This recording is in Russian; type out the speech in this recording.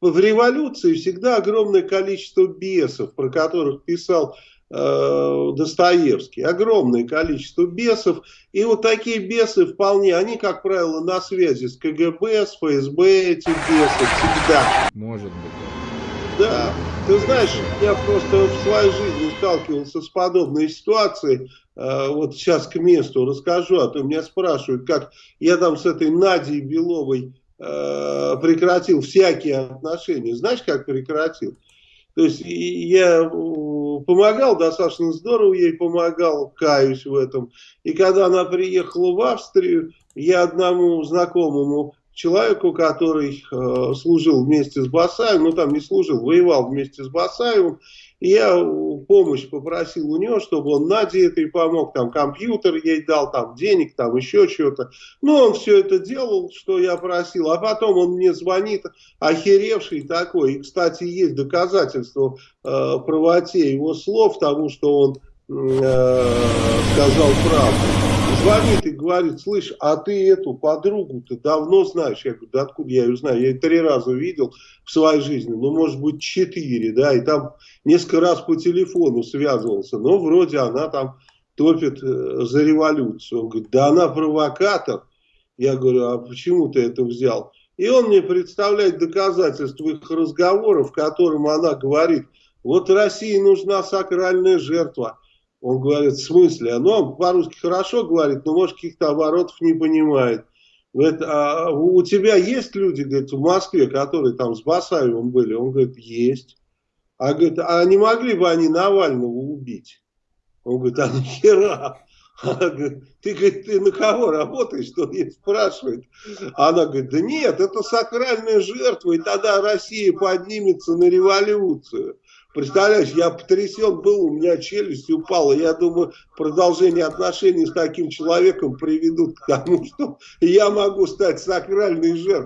в революции всегда огромное количество бесов, про которых писал э, Достоевский. Огромное количество бесов. И вот такие бесы вполне, они, как правило, на связи с КГБ, с ФСБ, эти бесы всегда. Может быть. Да. Ты знаешь, я просто в своей жизни сталкивался с подобной ситуацией. Э, вот сейчас к месту расскажу, а то меня спрашивают, как я там с этой Надей Беловой прекратил всякие отношения. Знаешь, как прекратил? То есть я помогал, достаточно здорово ей помогал, каюсь в этом. И когда она приехала в Австрию, я одному знакомому человеку, который э, служил вместе с Басаевым, ну там не служил, воевал вместе с Басаевым, и я помощь попросил у него, чтобы он Наде этой помог, там компьютер ей дал, там денег, там еще что-то. Ну, он все это делал, что я просил, а потом он мне звонит, охеревший такой, и, кстати, есть доказательства э, правоте его слов, тому, что он э, сказал правду звонит и говорит, слышь, а ты эту подругу-то давно знаешь? Я говорю, да откуда я ее знаю? Я ее три раза видел в своей жизни, ну, может быть, четыре, да, и там несколько раз по телефону связывался, но вроде она там топит э, за революцию. Он говорит, да она провокатор. Я говорю, а почему ты это взял? И он мне представляет доказательства их разговоров, в котором она говорит, вот России нужна сакральная жертва. Он говорит, в смысле? Ну, он по-русски хорошо говорит, но, может, каких-то оборотов не понимает. Говорит, а у тебя есть люди, говорит, в Москве, которые там с Басаевым были? Он говорит, есть. А, говорит, а не могли бы они Навального убить? Он говорит, а нахера? Она ты, говорит, ты на кого работаешь, что ей спрашивает. Она говорит, да нет, это сакральная жертва, и тогда Россия поднимется на революцию. Представляешь, я потрясен был, у меня челюсть упала. Я думаю, продолжение отношений с таким человеком приведут к тому, что я могу стать сакральной жертвой.